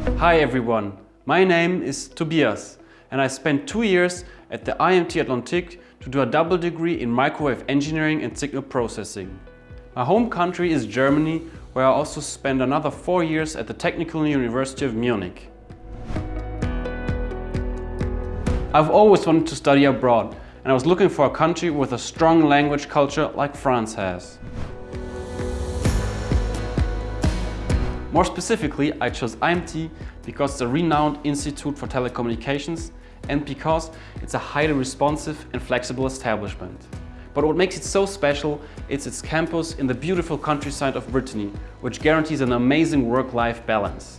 Hi everyone, my name is Tobias and I spent two years at the IMT Atlantique to do a double degree in microwave engineering and signal processing. My home country is Germany, where I also spent another four years at the Technical University of Munich. I've always wanted to study abroad and I was looking for a country with a strong language culture like France has. More specifically, I chose IMT because it's a renowned institute for telecommunications and because it's a highly responsive and flexible establishment. But what makes it so special is its campus in the beautiful countryside of Brittany, which guarantees an amazing work-life balance.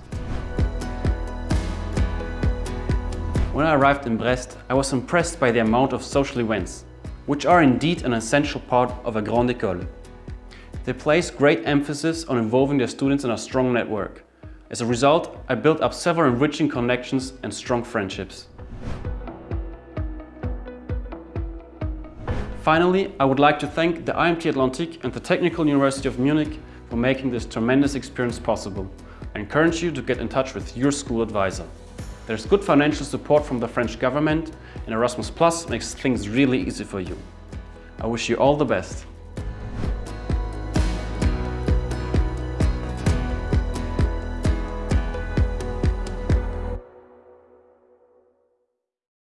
When I arrived in Brest, I was impressed by the amount of social events, which are indeed an essential part of a grande école. They place great emphasis on involving their students in a strong network. As a result, I built up several enriching connections and strong friendships. Finally, I would like to thank the IMT Atlantique and the Technical University of Munich for making this tremendous experience possible. I encourage you to get in touch with your school advisor. There's good financial support from the French government and Erasmus Plus makes things really easy for you. I wish you all the best.